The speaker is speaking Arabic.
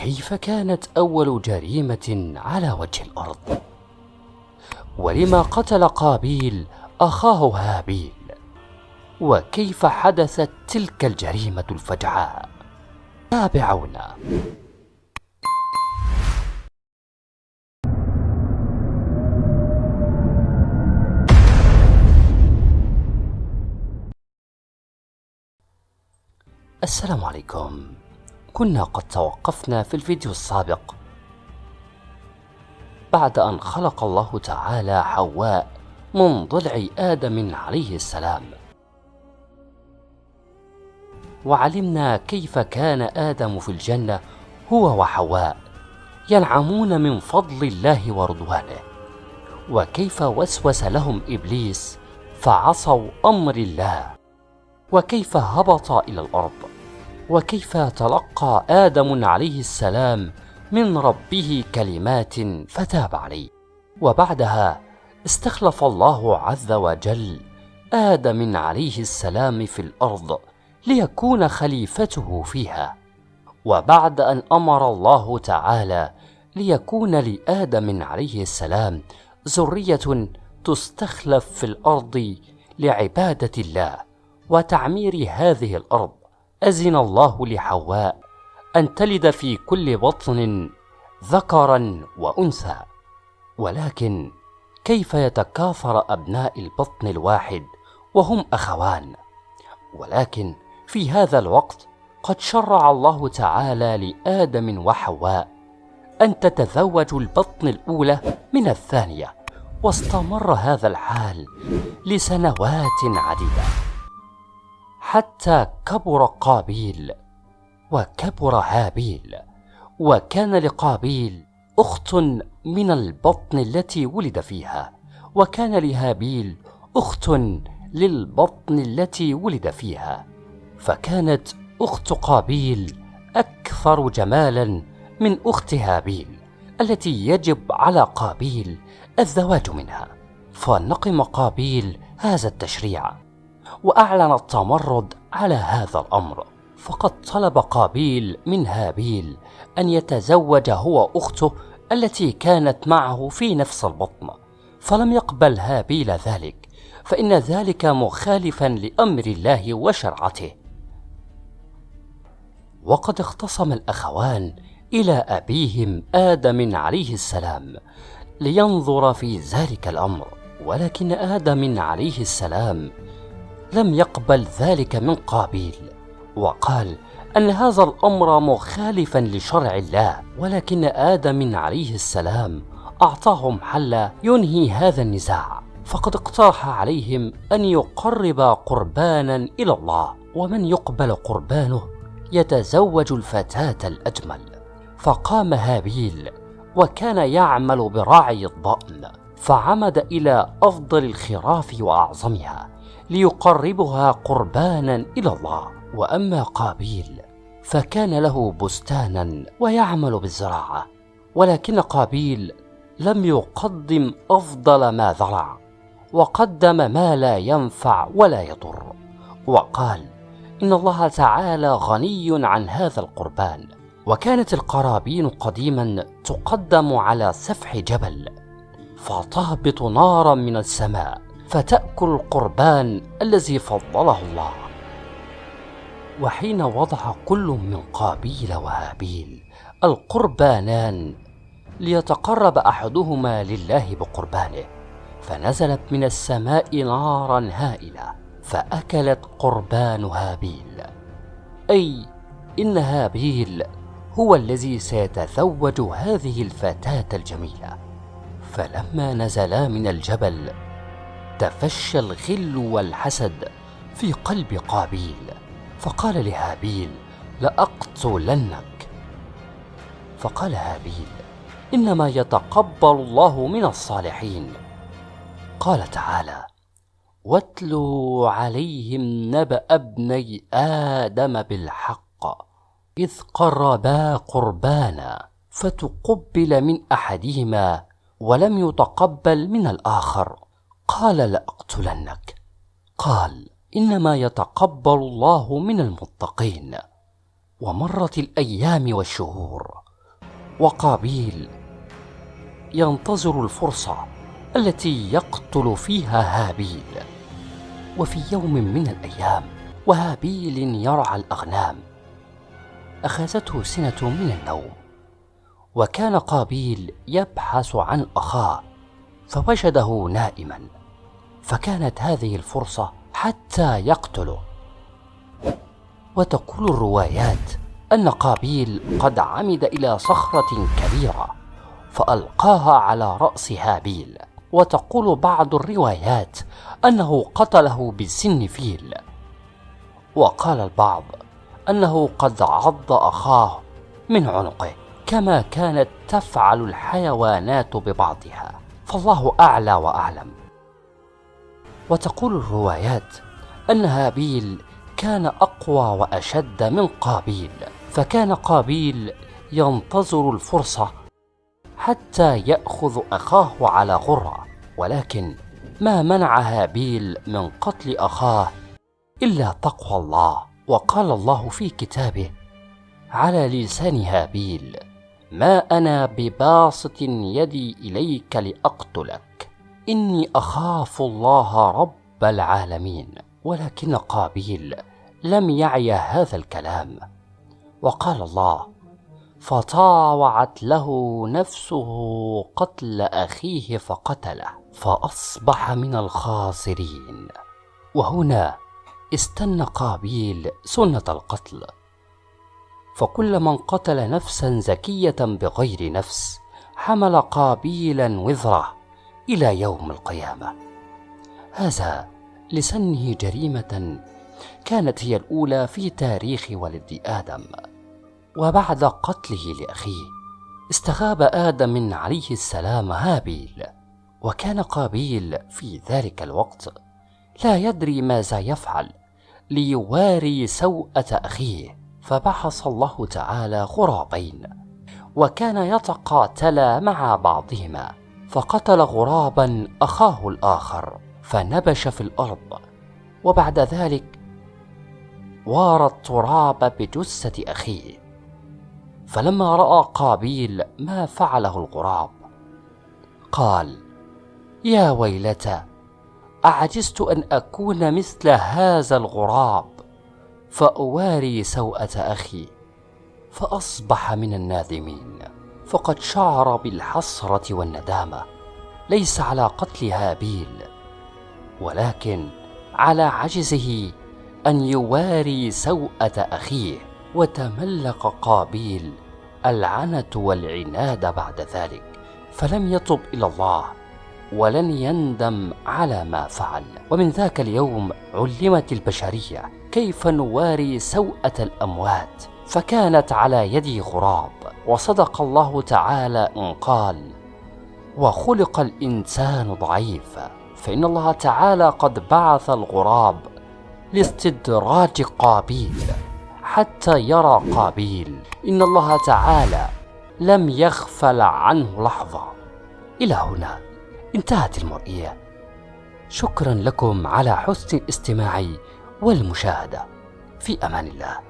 كيف كانت أول جريمة على وجه الأرض؟ ولما قتل قابيل أخاه هابيل؟ وكيف حدثت تلك الجريمة الفجعاء؟ تابعونا السلام عليكم كنا قد توقفنا في الفيديو السابق. بعد أن خلق الله تعالى حواء من ضلع آدم عليه السلام. وعلمنا كيف كان آدم في الجنة هو وحواء ينعمون من فضل الله ورضوانه. وكيف وسوس لهم إبليس فعصوا أمر الله. وكيف هبط إلى الأرض. وكيف تلقى آدم عليه السلام من ربه كلمات فتاب عليه. وبعدها استخلف الله عز وجل آدم عليه السلام في الأرض ليكون خليفته فيها. وبعد أن أمر الله تعالى ليكون لآدم عليه السلام ذرية تستخلف في الأرض لعبادة الله وتعمير هذه الأرض. أذن الله لحواء أن تلد في كل بطن ذكرا وأنثى. ولكن كيف يتكاثر أبناء البطن الواحد وهم أخوان؟ ولكن في هذا الوقت قد شرع الله تعالى لآدم وحواء أن تتزوج البطن الأولى من الثانية واستمر هذا الحال لسنوات عديدة. حتى كبر قابيل وكبر هابيل وكان لقابيل أخت من البطن التي ولد فيها وكان لهابيل أخت للبطن التي ولد فيها فكانت أخت قابيل أكثر جمالا من أخت هابيل التي يجب على قابيل الزواج منها. فنقم قابيل هذا التشريع. وأعلن التمرد على هذا الأمر. فقد طلب قابيل من هابيل أن يتزوج هو أخته التي كانت معه في نفس البطن. فلم يقبل هابيل ذلك فإن ذلك مخالفا لأمر الله وشرعته. وقد اختصم الأخوان إلى أبيهم آدم عليه السلام لينظر في ذلك الأمر ولكن آدم عليه السلام لم يقبل ذلك من قابيل وقال أن هذا الأمر مخالفا لشرع الله ولكن آدم عليه السلام أعطاهم حل ينهي هذا النزاع. فقد اقترح عليهم أن يقرب قربانا إلى الله ومن يقبل قربانه يتزوج الفتاة الأجمل. فقام هابيل وكان يعمل براعي الضأن فعمد إلى أفضل الخراف وأعظمها. ليقربها قربانا إلى الله. وأما قابيل فكان له بستانا ويعمل بالزراعة. ولكن قابيل لم يقدم أفضل ما زرع وقدم ما لا ينفع ولا يضر. وقال إن الله تعالى غني عن هذا القربان. وكانت القرابين قديما تقدم على سفح جبل فتهبط نارا من السماء. فتأكل القربان الذي فضله الله. وحين وضع كل من قابيل وهابيل القربانان ليتقرب أحدهما لله بقربانه فنزلت من السماء نارا هائلة فأكلت قربان هابيل. أي إن هابيل هو الذي سيتزوج هذه الفتاة الجميلة. فلما نزلا من الجبل تفشى الغل والحسد في قلب قابيل. فقال لهابيل لأقتلنك. فقال هابيل إنما يتقبل الله من الصالحين. قال تعالى واتلوا عليهم نبأ ابني آدم بالحق إذ قربا قربانا فتقبل من أحدهما ولم يتقبل من الآخر. قال لأقتلنك. قال إنما يتقبل الله من المتقين. ومرت الأيام والشهور. وقابيل ينتظر الفرصة التي يقتل فيها هابيل. وفي يوم من الأيام وهابيل يرعى الأغنام. أخذته سنة من النوم. وكان قابيل يبحث عن أخاه. فوجده نائما. فكانت هذه الفرصة حتى يقتله وتقول الروايات أن قابيل قد عمد إلى صخرة كبيرة فألقاها على رأس هابيل. وتقول بعض الروايات أنه قتله بالسن فيل. وقال البعض أنه قد عض أخاه من عنقه كما كانت تفعل الحيوانات ببعضها. فالله أعلى وأعلم. وتقول الروايات أن هابيل كان أقوى وأشد من قابيل فكان قابيل ينتظر الفرصة حتى يأخذ أخاه على غرة ولكن ما منع هابيل من قتل أخاه إلا تقوى الله. وقال الله في كتابه على لسان هابيل ما أنا بباسط يدي إليك لأقتلك. إني أخاف الله رب العالمين ولكن قابيل لم يعي هذا الكلام. وقال الله فطاوعت له نفسه قتل أخيه فقتله فأصبح من الخاسرين. وهنا استنى قابيل سنة القتل. فكل من قتل نفسا زكية بغير نفس حمل قابيلا وزره. إلى يوم القيامة. هذا لسنه جريمة كانت هي الأولى في تاريخ ولد آدم وبعد قتله لأخيه استغاب آدم عليه السلام هابيل وكان قابيل في ذلك الوقت لا يدري ماذا يفعل ليواري سوءة أخيه. فبحث الله تعالى غرابين وكان يتقاتلا مع بعضهما. فقتل غرابا أخاه الآخر فنبش في الأرض. وبعد ذلك وارى التراب بجثة أخيه. فلما رأى قابيل ما فعله الغراب قال يا ويلتى أعجزت أن أكون مثل هذا الغراب فأواري سوءة أخي فأصبح من النادمين. فقد شعر بالحسرة والندامة ليس على قتل هابيل ولكن على عجزه أن يواري سوءة أخيه. وتملق قابيل العنت والعناد بعد ذلك فلم يتب إلى الله ولن يندم على ما فعل. ومن ذاك اليوم علمت البشرية كيف نواري سوءة الأموات. فكانت على يد غراب وصدق الله تعالى إن قال وخلق الإنسان ضعيفا فإن الله تعالى قد بعث الغراب لاستدراج قابيل حتى يرى قابيل. إن الله تعالى لم يغفل عنه لحظة. إلى هنا انتهت المرئية. شكرا لكم على حسن الاستماع والمشاهدة. في أمان الله.